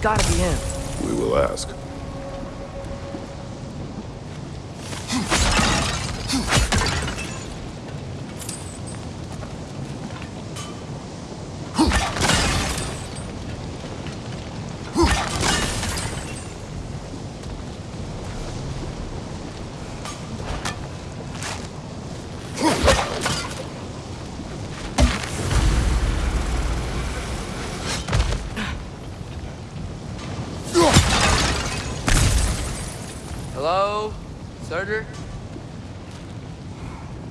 gotta be him. We will ask. Surtur?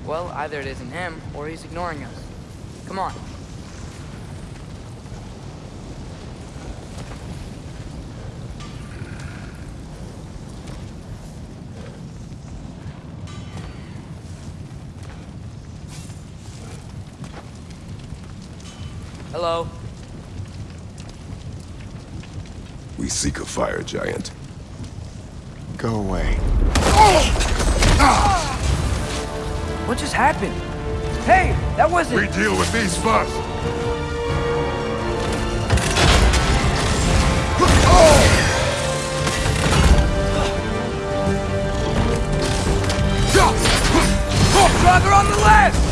Well, either it isn't him, or he's ignoring us. Come on. Hello? We seek a fire giant. Go away. What just happened? Hey, that wasn't... We deal with these first. Driver on the left!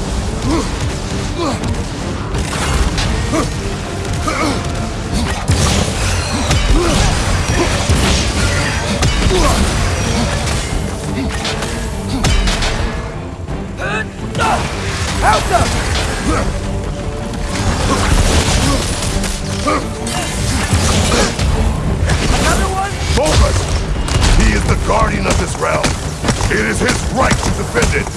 Another one? He is the guardian of this realm. It is his right to defend it.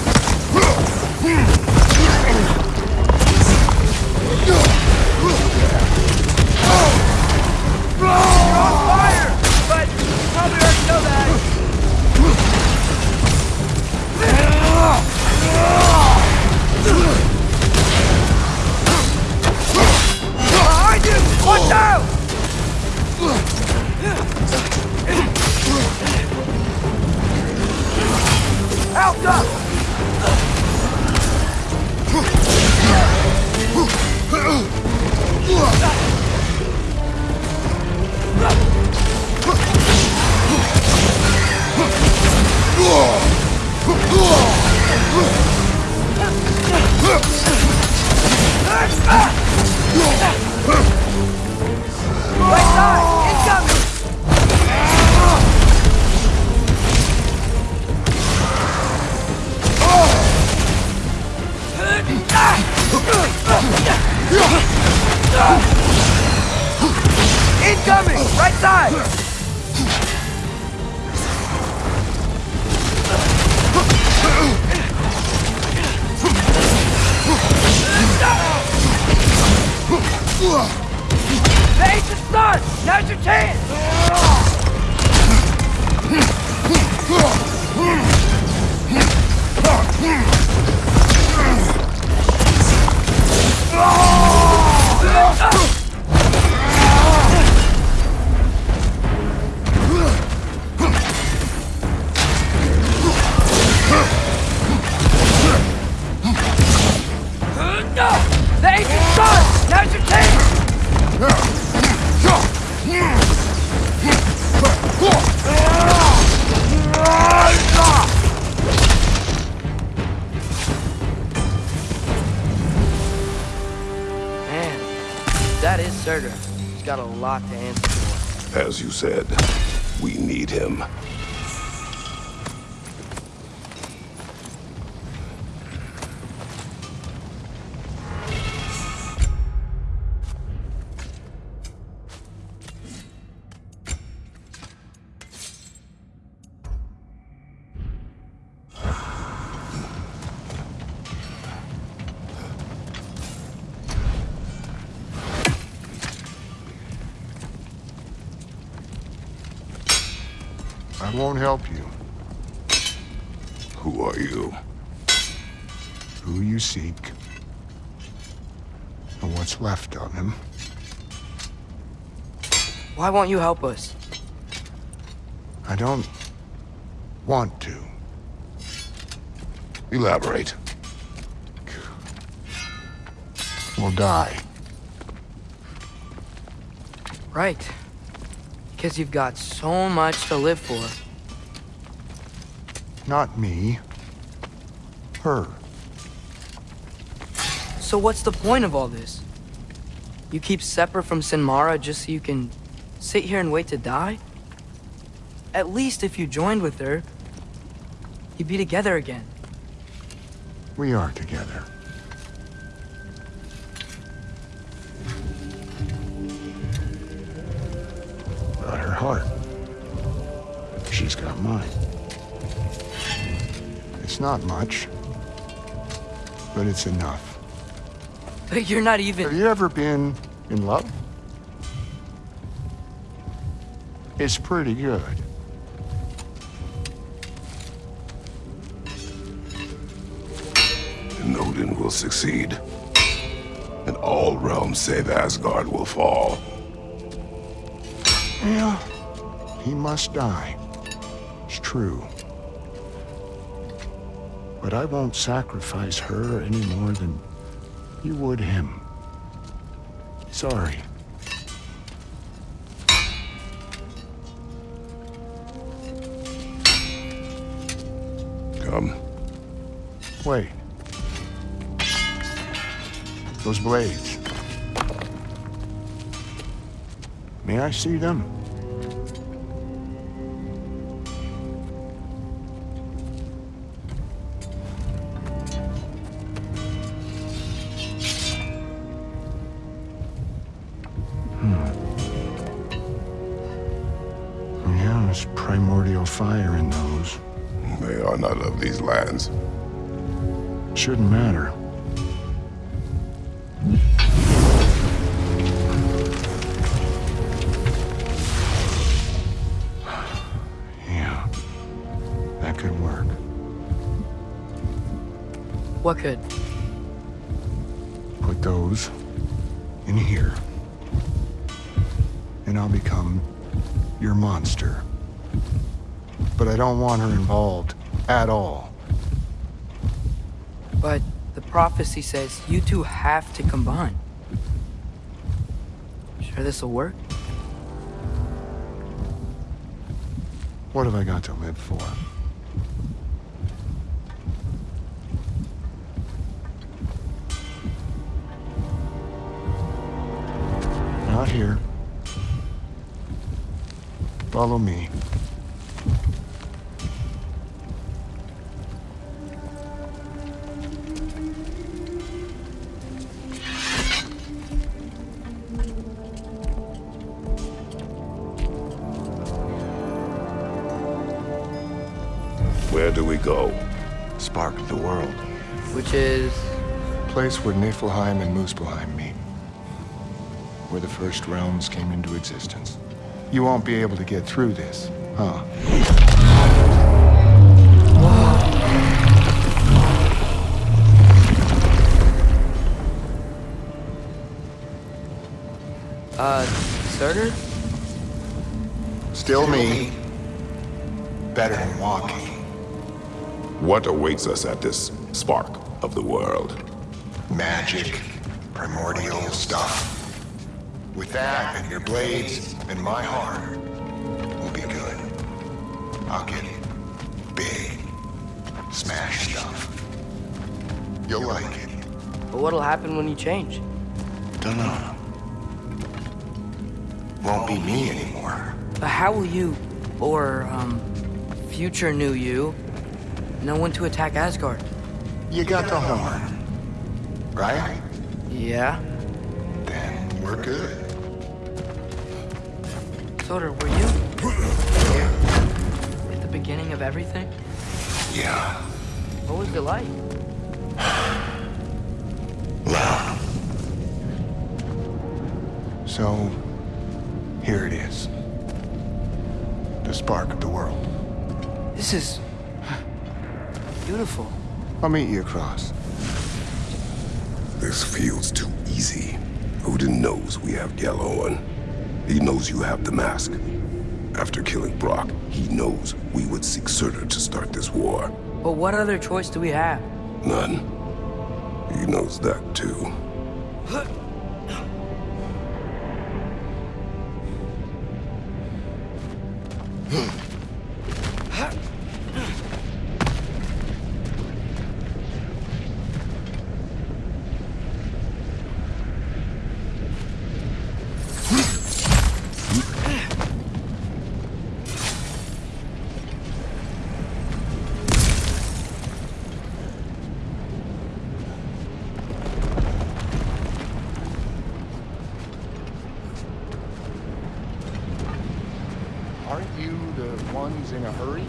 You're on fire! But you probably already know that. Behind you! Watch out! Out up! Right Now's your chance! The is He's got a lot to answer for. As you said, we need him. I won't help you. Who are you? Who you seek. And what's left of him. Why won't you help us? I don't want to. Elaborate. We'll die. Right. Because you've got so much to live for. Not me. Her. So what's the point of all this? You keep separate from Sinmara just so you can sit here and wait to die? At least if you joined with her, you'd be together again. We are together. Not much, but it's enough. But you're not even... Have you ever been in love? It's pretty good. And Odin will succeed. And all realms save Asgard will fall. Yeah, he must die. It's true. But I won't sacrifice her any more than you would him. Sorry. Come. Wait. Those blades. May I see them? What could? Put those in here. And I'll become your monster. But I don't want her involved at all. But the prophecy says you two have to combine. Sure this'll work? What have I got to live for? Not here. Follow me. Where do we go? Spark the world. Which is... Place where Niflheim and Muspelheim meet. Where the first realms came into existence. You won't be able to get through this, huh? Uh, Surtur? Still me. Better than walking. What awaits us at this spark of the world? Magic. Primordial stuff. With that and your blades and my heart, we'll be good. I'll get big. Smash stuff. You'll like it. But what'll happen when you change? Dunno. Won't be me anymore. But how will you, or, um, future new you, know when to attack Asgard? You got the horn. Right? Yeah? Then we're good. Surtur, were you? At the beginning of everything? Yeah. What was it like? Loud. So, here it is. The spark of the world. This is... beautiful. I'll meet you across. This feels too easy. Odin knows we have Gjallarhorn. He knows you have the mask. After killing Brok, he knows we would seek Surtur to start this war. But what other choice do we have? None. He knows that too. Was in a hurry?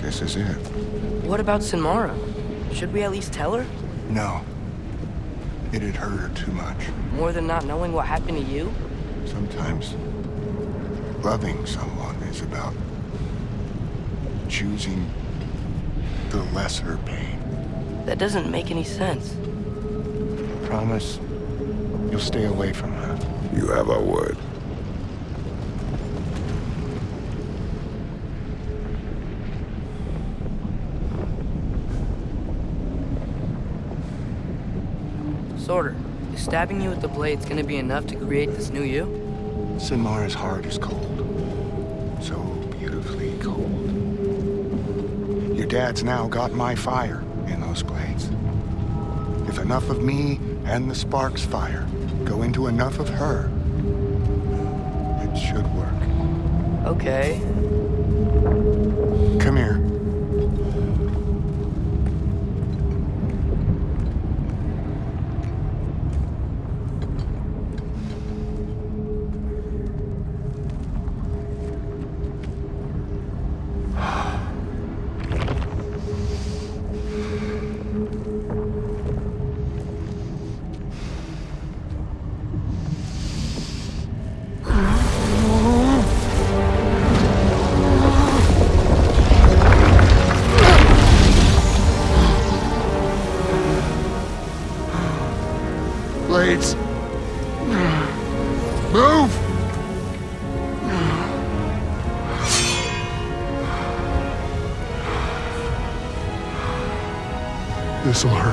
This is it. What about Sinmara? Should we at least tell her? No. It'd hurt her too much. More than not knowing what happened to you? Sometimes loving someone is about choosing the lesser pain. That doesn't make any sense. Promise you'll stay away from her. You have our word. Surtur, is stabbing you with the blades gonna be enough to create this new you? Sinmara's heart is cold. So dad's now got my fire in those blades. If enough of me and the spark's fire go into enough of her, it should work. Okay. Come here. Move! This'll hurt.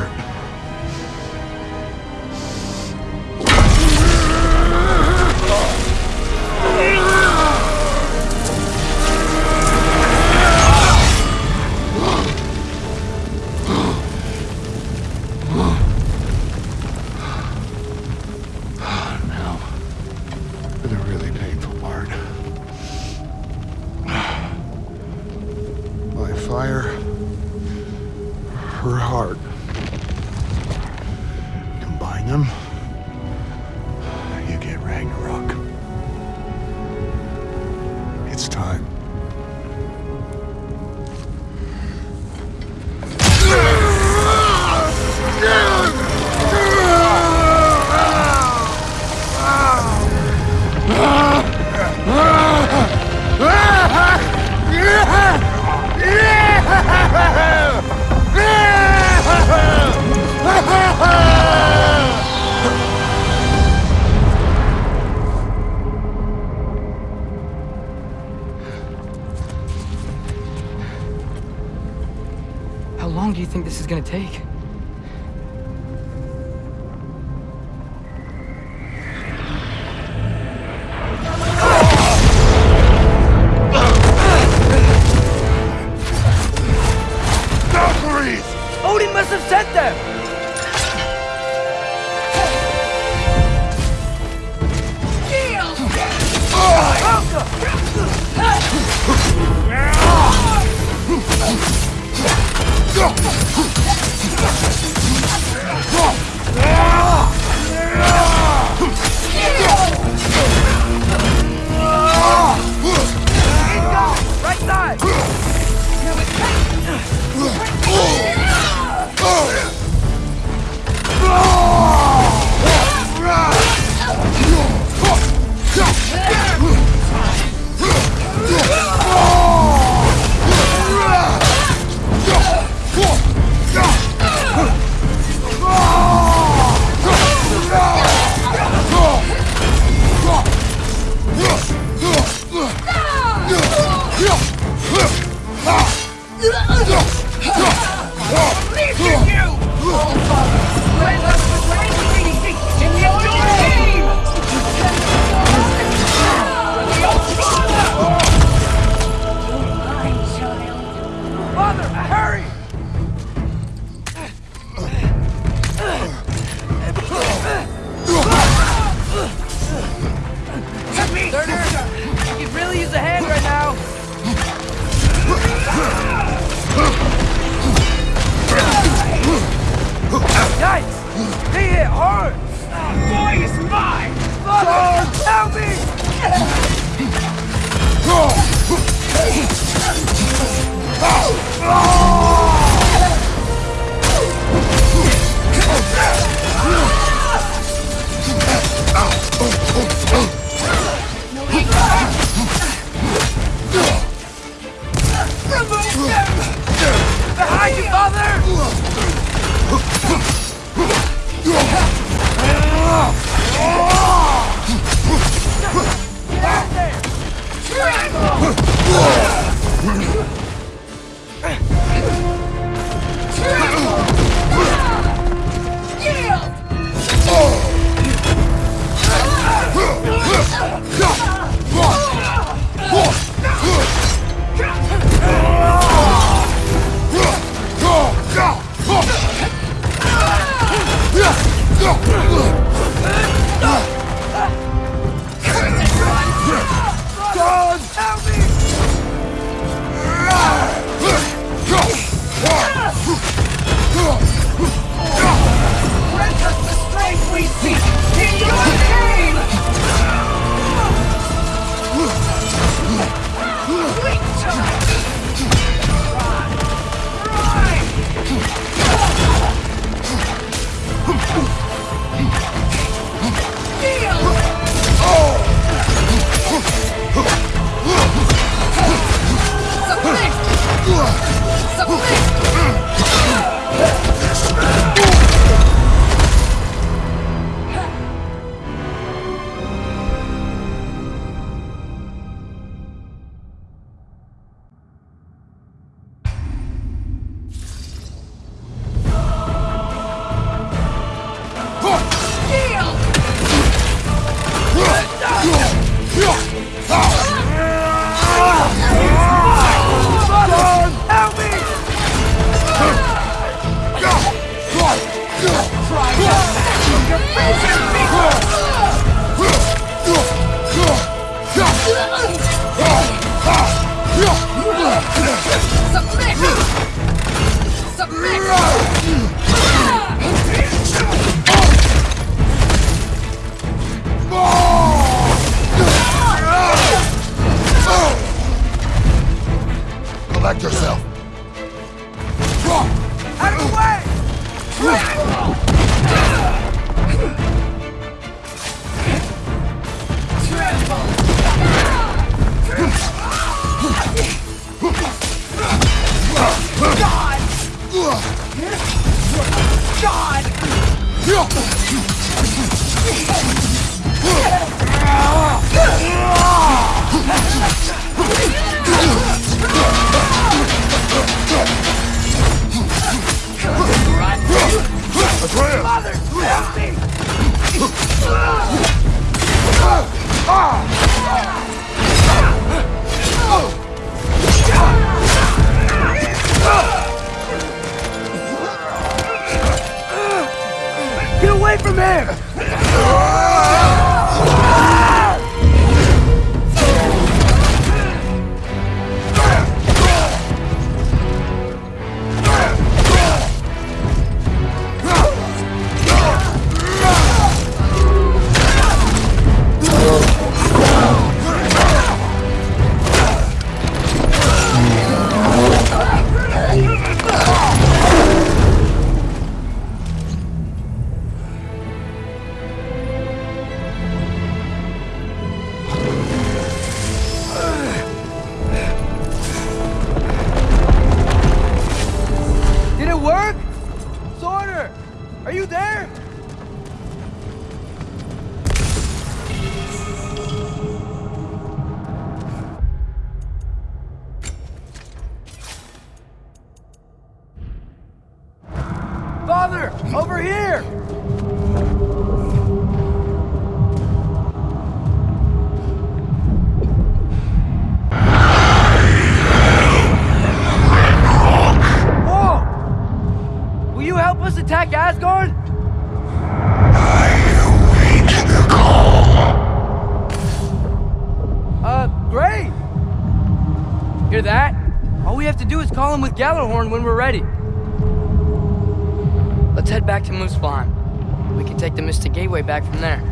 Fire, you think this is gonna take? Over here! Whoa! Will you help us attack Asgard? Uh, great! Hear that? All we have to do is call him with Gjallarhorn when we're ready. Let's head back to Moose Farm. We can take the Mystic Gateway back from there.